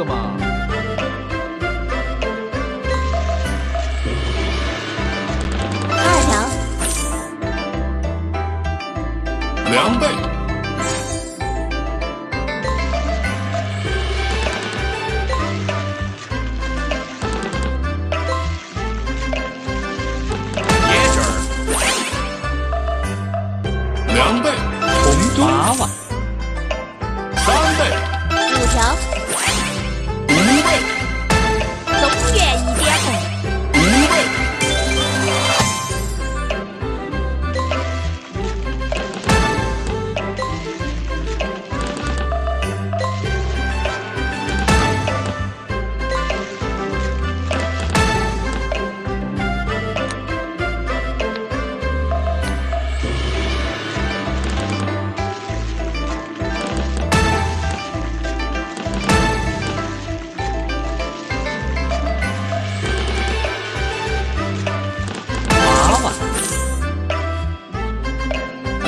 个嘛。二条，两倍，椰汁儿，两倍，红中娃娃，三倍，五条，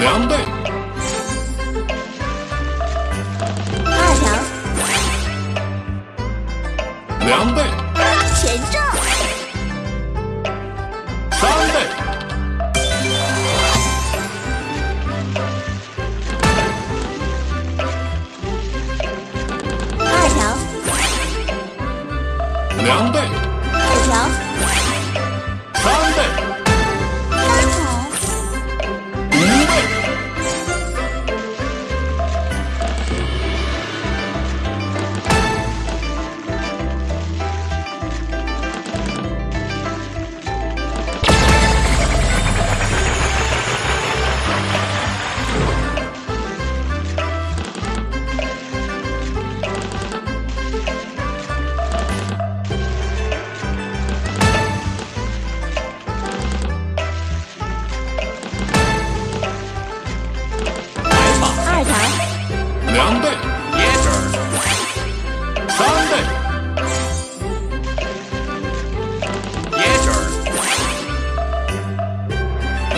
两倍，二条，两倍，全中，三倍，二条，两倍，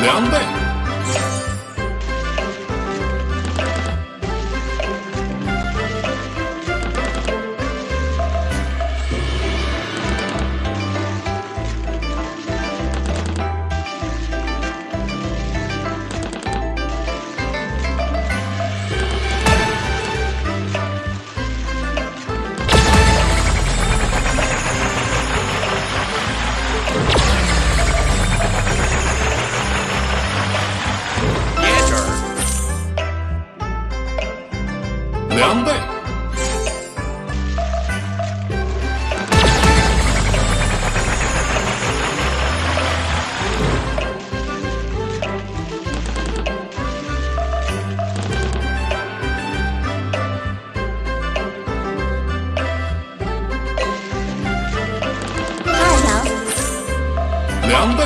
两倍，两倍，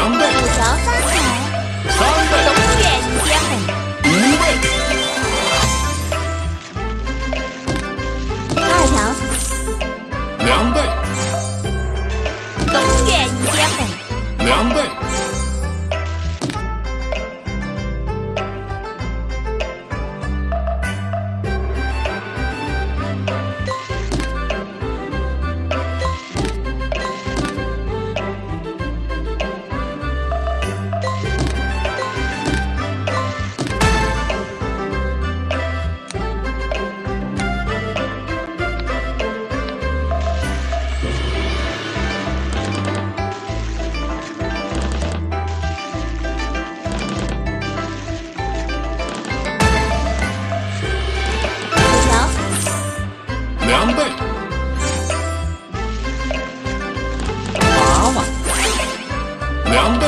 两倍，五条，三红，三倍，东岳一点红，五倍，二条，两倍，东岳一点红，两倍，三倍，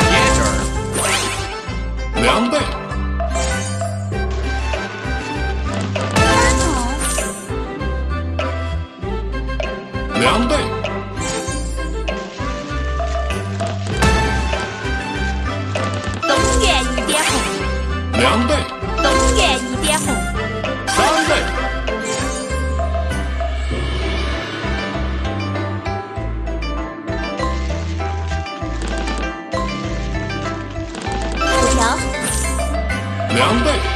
椰汁儿，两倍，三桶，两倍，东园一点红，两倍，东园一点红，两倍，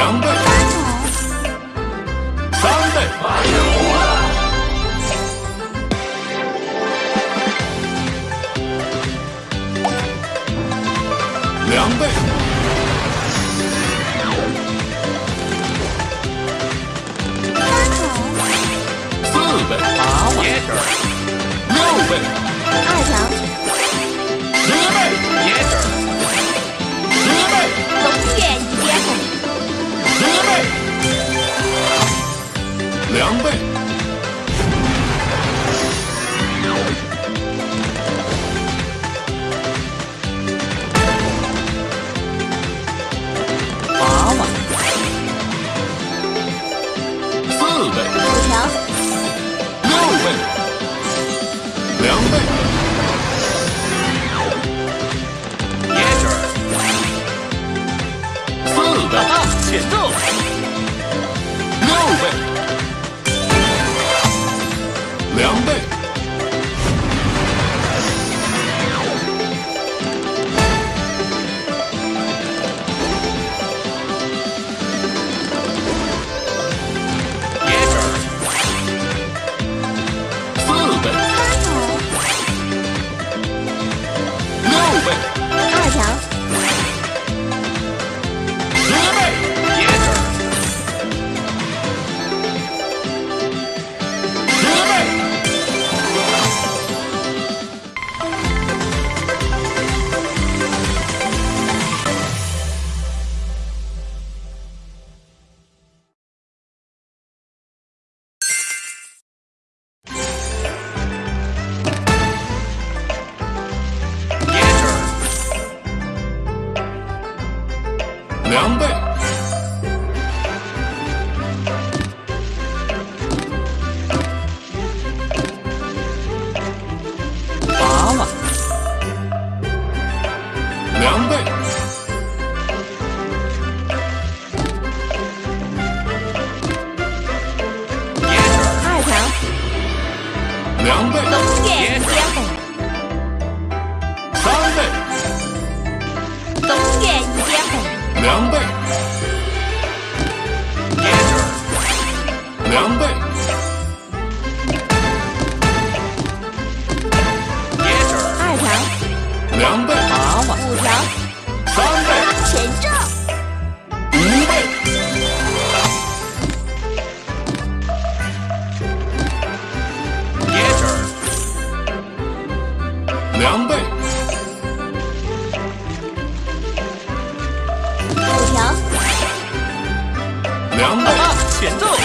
两倍，三桶，三倍，两倍，三桶，四倍，八万，椰汁儿，六倍，二条，十倍，椰汁儿，十倍，东园一点，两倍，啊，请坐，六倍，两倍，两倍。凉被。五条凉被。啊奏。